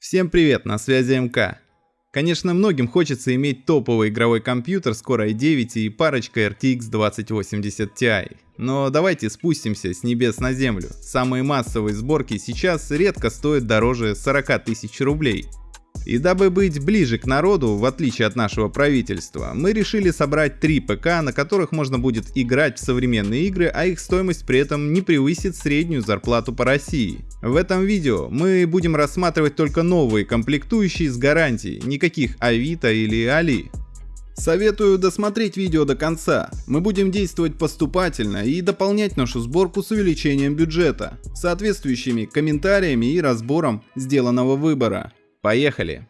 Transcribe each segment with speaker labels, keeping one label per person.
Speaker 1: Всем привет, на связи МК. Конечно, многим хочется иметь топовый игровой компьютер с Core i9 и парочкой RTX 2080 Ti. Но давайте спустимся с небес на землю. Самые массовые сборки сейчас редко стоят дороже 40 тысяч рублей. И дабы быть ближе к народу, в отличие от нашего правительства, мы решили собрать три ПК, на которых можно будет играть в современные игры, а их стоимость при этом не превысит среднюю зарплату по России. В этом видео мы будем рассматривать только новые комплектующие с гарантией, никаких Авито или Али. Советую досмотреть видео до конца. Мы будем действовать поступательно и дополнять нашу сборку с увеличением бюджета, соответствующими комментариями и разбором сделанного выбора. Поехали!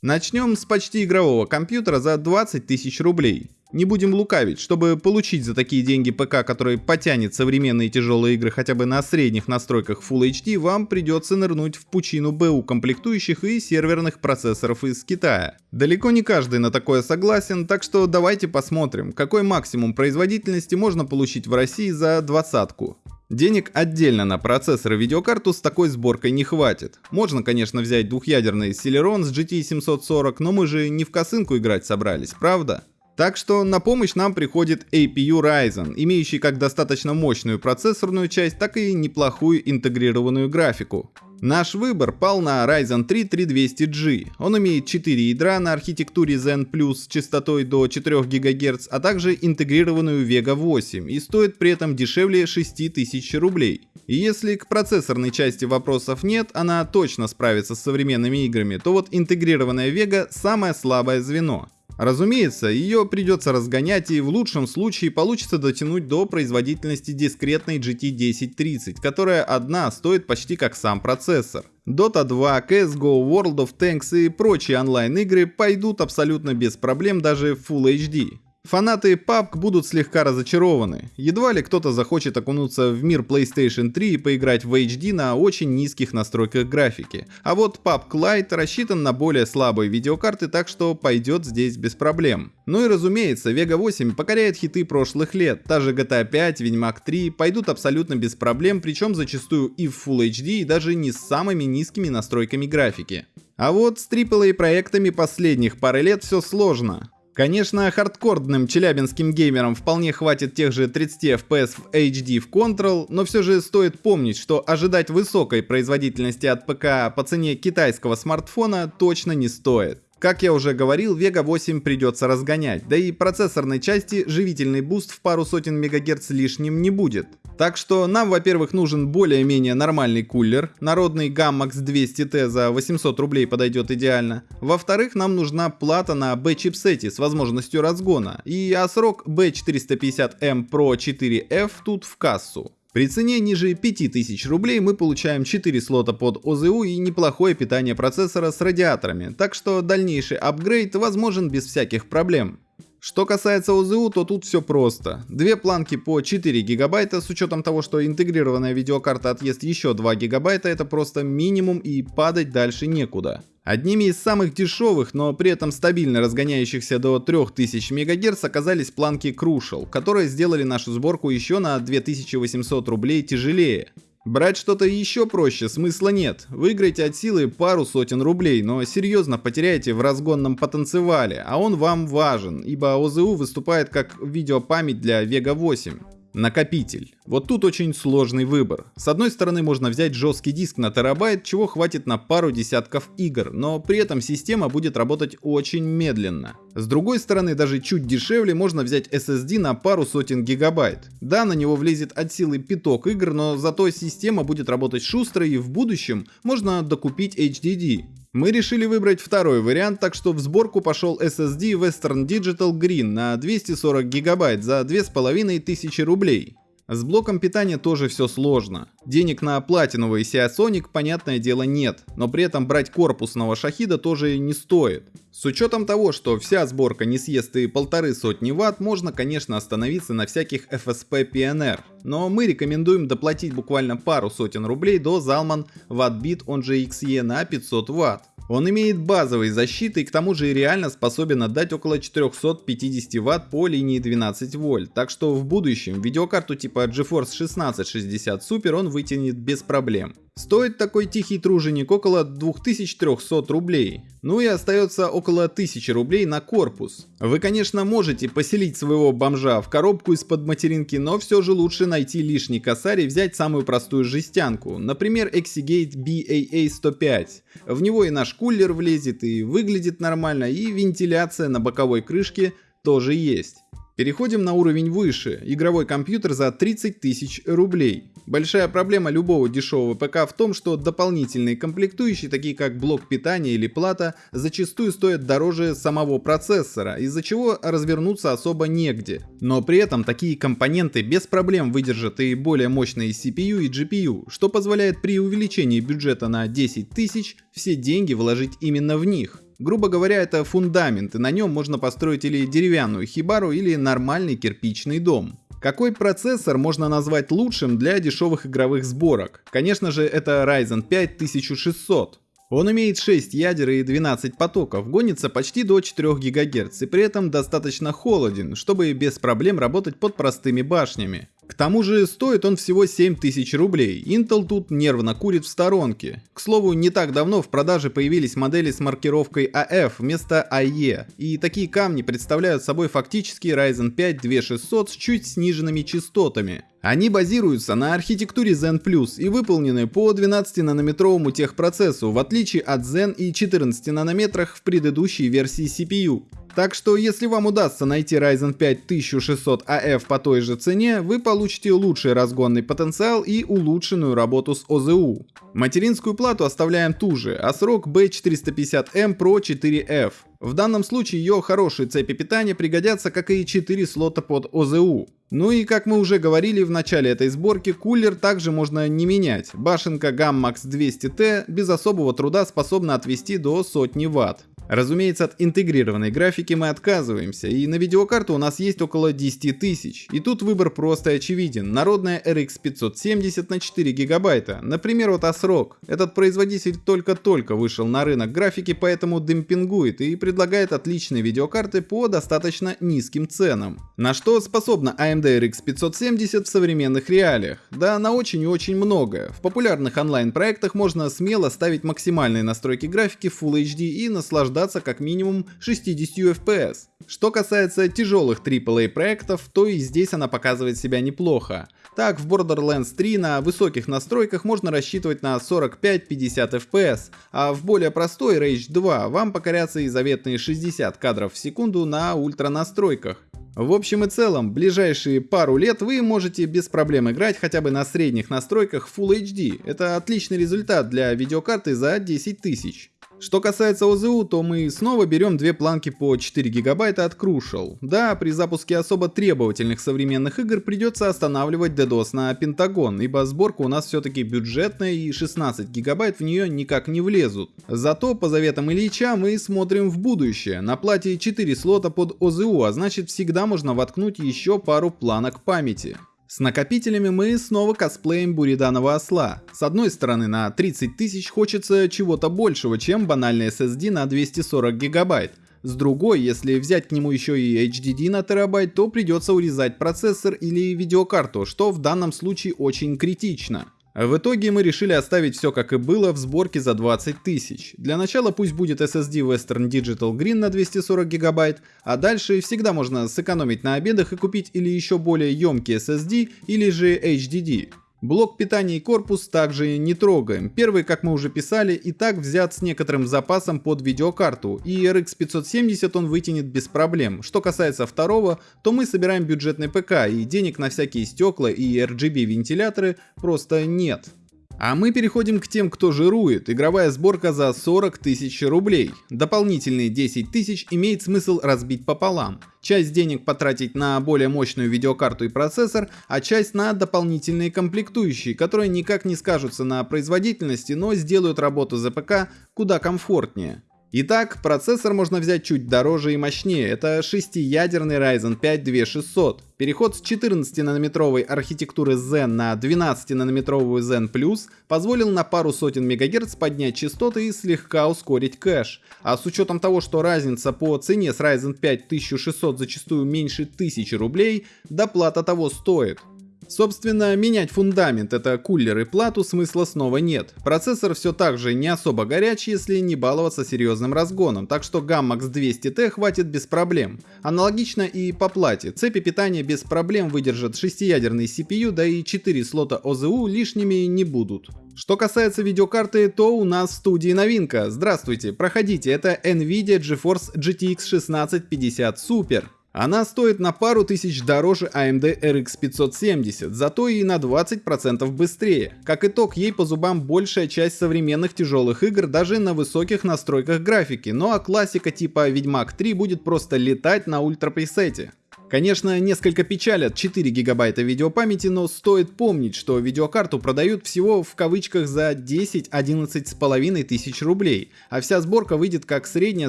Speaker 1: Начнем с почти игрового компьютера за 20 тысяч рублей. Не будем лукавить, чтобы получить за такие деньги ПК, который потянет современные тяжелые игры хотя бы на средних настройках Full HD, вам придется нырнуть в пучину БУ комплектующих и серверных процессоров из Китая. Далеко не каждый на такое согласен, так что давайте посмотрим, какой максимум производительности можно получить в России за двадцатку. Денег отдельно на процессор и видеокарту с такой сборкой не хватит. Можно, конечно, взять двухъядерный Celeron с GT 740, но мы же не в косынку играть собрались, правда? Так что на помощь нам приходит APU Ryzen, имеющий как достаточно мощную процессорную часть, так и неплохую интегрированную графику. Наш выбор пал на Ryzen 3 3200G. Он имеет 4 ядра на архитектуре Zen Plus с частотой до 4 ГГц, а также интегрированную Vega 8 и стоит при этом дешевле 6000 рублей. И если к процессорной части вопросов нет, она точно справится с современными играми, то вот интегрированная Vega самое слабое звено. Разумеется, ее придется разгонять и в лучшем случае получится дотянуть до производительности дискретной GT 1030, которая одна стоит почти как сам процессор. Dota 2, CSGO, World of Tanks и прочие онлайн игры пойдут абсолютно без проблем даже в Full HD. Фанаты PUBG будут слегка разочарованы. Едва ли кто-то захочет окунуться в мир PlayStation 3 и поиграть в HD на очень низких настройках графики. А вот PUBG Lite рассчитан на более слабые видеокарты, так что пойдет здесь без проблем. Ну и разумеется, Vega 8 покоряет хиты прошлых лет. Та же GTA 5, Ведьмак 3 пойдут абсолютно без проблем, причем зачастую и в Full HD, и даже не с самыми низкими настройками графики. А вот с AAA проектами последних пары лет все сложно. Конечно, хардкорным челябинским геймерам вполне хватит тех же 30 FPS в HD в Control, но все же стоит помнить, что ожидать высокой производительности от ПК по цене китайского смартфона точно не стоит. Как я уже говорил, Vega 8 придется разгонять, да и процессорной части живительный буст в пару сотен мегагерц лишним не будет. Так что нам, во-первых, нужен более-менее нормальный кулер, народный Gammax 200T за 800 рублей подойдет идеально. Во-вторых, нам нужна плата на B-чипсете с возможностью разгона, и ASRock B450M Pro 4F тут в кассу. При цене ниже 5000 рублей мы получаем 4 слота под ОЗУ и неплохое питание процессора с радиаторами, так что дальнейший апгрейд возможен без всяких проблем. Что касается ОЗУ, то тут все просто. Две планки по 4 гигабайта, с учетом того, что интегрированная видеокарта отъест еще 2 гигабайта, это просто минимум и падать дальше некуда. Одними из самых дешевых, но при этом стабильно разгоняющихся до 3000 МГц оказались планки Crucial, которые сделали нашу сборку еще на 2800 рублей тяжелее. Брать что-то еще проще смысла нет. Выиграете от силы пару сотен рублей, но серьезно потеряете в разгонном потенциале, а он вам важен, ибо ОЗУ выступает как видеопамять для Vega 8. Накопитель. Вот тут очень сложный выбор. С одной стороны можно взять жесткий диск на терабайт, чего хватит на пару десятков игр, но при этом система будет работать очень медленно. С другой стороны, даже чуть дешевле можно взять SSD на пару сотен гигабайт. Да, на него влезет от силы пяток игр, но зато система будет работать шустро и в будущем можно докупить HDD. Мы решили выбрать второй вариант, так что в сборку пошел SSD Western Digital Green на 240 гигабайт за 2500 рублей. С блоком питания тоже все сложно. Денег на платиновый Seasonic, понятное дело, нет, но при этом брать корпусного шахида тоже не стоит. С учетом того, что вся сборка не съест и полторы сотни ватт, можно, конечно, остановиться на всяких FSP PNR. Но мы рекомендуем доплатить буквально пару сотен рублей до Zalman Wattbit, он же XE на 500 ватт. Он имеет базовые защиты и к тому же реально способен отдать около 450 Вт по линии 12 вольт, так что в будущем видеокарту типа GeForce 1660 Super он вытянет без проблем. Стоит такой тихий труженик около 2300 рублей. Ну и остается около 1000 рублей на корпус. Вы, конечно, можете поселить своего бомжа в коробку из-под материнки, но все же лучше найти лишний косарь и взять самую простую жестянку. Например, Exigate BAA105. В него и наш кулер влезет, и выглядит нормально, и вентиляция на боковой крышке тоже есть. Переходим на уровень выше. Игровой компьютер за 30 тысяч рублей. Большая проблема любого дешевого ПК в том, что дополнительные комплектующие, такие как блок питания или плата, зачастую стоят дороже самого процессора, из-за чего развернуться особо негде. Но при этом такие компоненты без проблем выдержат и более мощные CPU и GPU, что позволяет при увеличении бюджета на 10 тысяч все деньги вложить именно в них. Грубо говоря, это фундамент, и на нем можно построить или деревянную хибару, или нормальный кирпичный дом. Какой процессор можно назвать лучшим для дешевых игровых сборок? Конечно же, это Ryzen 5 1600. Он имеет 6 ядер и 12 потоков, гонится почти до 4 ГГц и при этом достаточно холоден, чтобы без проблем работать под простыми башнями. К тому же стоит он всего 7000 рублей, Intel тут нервно курит в сторонке. К слову, не так давно в продаже появились модели с маркировкой AF вместо AE, и такие камни представляют собой фактически Ryzen 5 2600 с чуть сниженными частотами. Они базируются на архитектуре Zen Plus и выполнены по 12-нанометровому техпроцессу, в отличие от Zen и 14 нанометрах в предыдущей версии CPU. Так что если вам удастся найти Ryzen 5 1600 AF по той же цене, вы получите лучший разгонный потенциал и улучшенную работу с ОЗУ. Материнскую плату оставляем ту же, а срок B450M Pro 4F. В данном случае ее хорошие цепи питания пригодятся, как и 4 слота под ОЗУ. Ну и как мы уже говорили в начале этой сборки, кулер также можно не менять. Башенка Gammax 200T без особого труда способна отвести до сотни ватт. Разумеется, от интегрированной графики мы отказываемся, и на видеокарту у нас есть около 10 тысяч. И тут выбор просто очевиден. Народная RX 570 на 4 гигабайта. Например, вот ASRock. Этот производитель только-только вышел на рынок графики, поэтому демпингует и предлагает отличные видеокарты по достаточно низким ценам. На что способна AMD RX 570 в современных реалиях? Да, на очень и очень многое. В популярных онлайн-проектах можно смело ставить максимальные настройки графики Full HD и наслаждаться наслаждаться как минимум 60 FPS. Что касается тяжелых AAA проектов, то и здесь она показывает себя неплохо. Так, в Borderlands 3 на высоких настройках можно рассчитывать на 45-50 FPS, а в более простой Rage 2 вам покорятся и заветные 60 кадров в секунду на ультра настройках. В общем и целом, ближайшие пару лет вы можете без проблем играть хотя бы на средних настройках Full HD. Это отличный результат для видеокарты за 10 тысяч. Что касается ОЗУ, то мы снова берем две планки по 4 гигабайта от Crucial. Да, при запуске особо требовательных современных игр придется останавливать DDoS на Пентагон, ибо сборка у нас все-таки бюджетная и 16 гигабайт в нее никак не влезут. Зато по заветам Ильича мы смотрим в будущее. На плате 4 слота под ОЗУ, а значит всегда можно воткнуть еще пару планок памяти. С накопителями мы снова косплеем Буриданова осла. С одной стороны на 30 тысяч хочется чего-то большего, чем банальный SSD на 240 гигабайт. С другой, если взять к нему еще и HDD на терабайт, то придется урезать процессор или видеокарту, что в данном случае очень критично. В итоге мы решили оставить все как и было в сборке за 20 тысяч. Для начала пусть будет SSD Western Digital Green на 240 гигабайт, а дальше всегда можно сэкономить на обедах и купить или еще более емкий SSD или же HDD. Блок питания и корпус также не трогаем. Первый, как мы уже писали, и так взят с некоторым запасом под видеокарту, и RX 570 он вытянет без проблем. Что касается второго, то мы собираем бюджетный ПК, и денег на всякие стекла и RGB вентиляторы просто нет. А мы переходим к тем, кто жирует. Игровая сборка за 40 тысяч рублей. Дополнительные 10 тысяч имеет смысл разбить пополам. Часть денег потратить на более мощную видеокарту и процессор, а часть на дополнительные комплектующие, которые никак не скажутся на производительности, но сделают работу ЗПК куда комфортнее. Итак, процессор можно взять чуть дороже и мощнее. Это 6-ядерный Ryzen 5 2600. Переход с 14-нанометровой архитектуры Zen на 12-нанометровую Zen Plus позволил на пару сотен мегагерц поднять частоты и слегка ускорить кэш. А с учетом того, что разница по цене с Ryzen 5 1600 зачастую меньше 1000 рублей, доплата того стоит. Собственно, менять фундамент, это кулер и плату, смысла снова нет. Процессор все так же не особо горячий, если не баловаться серьезным разгоном, так что Gammax 200T хватит без проблем. Аналогично и по плате. Цепи питания без проблем выдержат 6-ядерный CPU, да и 4 слота OZU лишними не будут. Что касается видеокарты, то у нас в студии новинка. Здравствуйте, проходите, это NVIDIA GeForce GTX 1650 Super. Она стоит на пару тысяч дороже AMD RX 570, зато и на 20% быстрее. Как итог, ей по зубам большая часть современных тяжелых игр даже на высоких настройках графики, ну а классика типа Ведьмак 3 будет просто летать на ультрапресете. Конечно, несколько печалят 4 гигабайта видеопамяти, но стоит помнить, что видеокарту продают всего в кавычках за 10-11 с половиной тысяч рублей, а вся сборка выйдет как средняя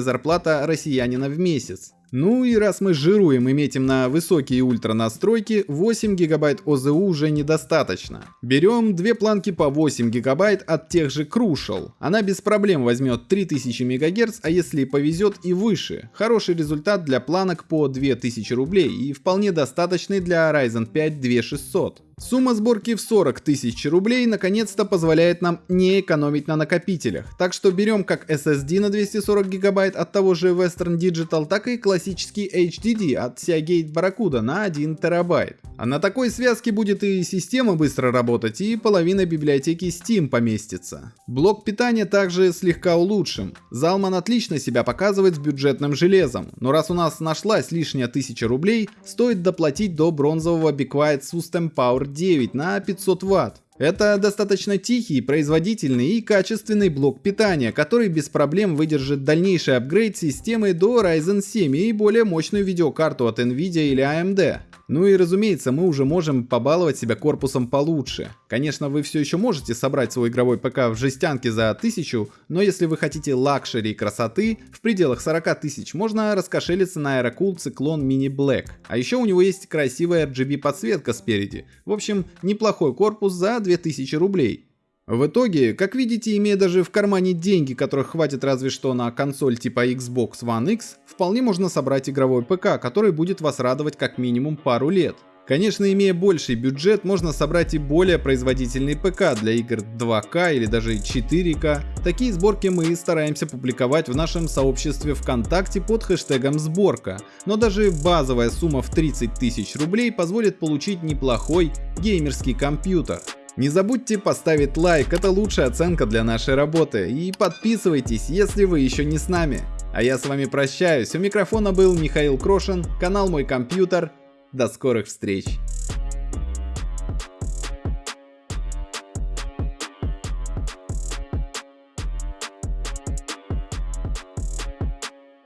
Speaker 1: зарплата россиянина в месяц. Ну и раз мы жируем и метим на высокие ультра настройки, 8 гигабайт ОЗУ уже недостаточно. Берем две планки по 8 гигабайт от тех же Crucial. Она без проблем возьмет 3000 МГц, а если повезет и выше. Хороший результат для планок по 2000 рублей и вполне достаточный для Ryzen 5 2600. Сумма сборки в 40 тысяч рублей наконец-то позволяет нам не экономить на накопителях, так что берем как SSD на 240 гигабайт от того же Western Digital, так и классический HDD от Seagate Barracuda на 1 терабайт. А на такой связке будет и система быстро работать, и половина библиотеки Steam поместится. Блок питания также слегка улучшим. Zalman отлично себя показывает с бюджетным железом, но раз у нас нашлась лишняя 1000 рублей, стоит доплатить до бронзового Be Quiet System Power 9 на 500 Вт. Это достаточно тихий, производительный и качественный блок питания, который без проблем выдержит дальнейший апгрейд системы до Ryzen 7 и более мощную видеокарту от Nvidia или AMD. Ну и разумеется, мы уже можем побаловать себя корпусом получше. Конечно, вы все еще можете собрать свой игровой ПК в жестянке за 1000, но если вы хотите luxury и красоты, в пределах 40 тысяч можно раскошелиться на Aerocool Cyclone Mini Black. А еще у него есть красивая RGB подсветка спереди. В общем, неплохой корпус за 2000 рублей. В итоге, как видите, имея даже в кармане деньги, которых хватит разве что на консоль типа Xbox One X, вполне можно собрать игровой ПК, который будет вас радовать как минимум пару лет. Конечно, имея больший бюджет, можно собрать и более производительный ПК для игр 2К или даже 4К. Такие сборки мы стараемся публиковать в нашем сообществе ВКонтакте под хэштегом сборка. Но даже базовая сумма в 30 тысяч рублей позволит получить неплохой геймерский компьютер. Не забудьте поставить лайк, это лучшая оценка для нашей работы. И подписывайтесь, если вы еще не с нами. А я с вами прощаюсь. У микрофона был Михаил Крошин, канал Мой Компьютер. До скорых встреч.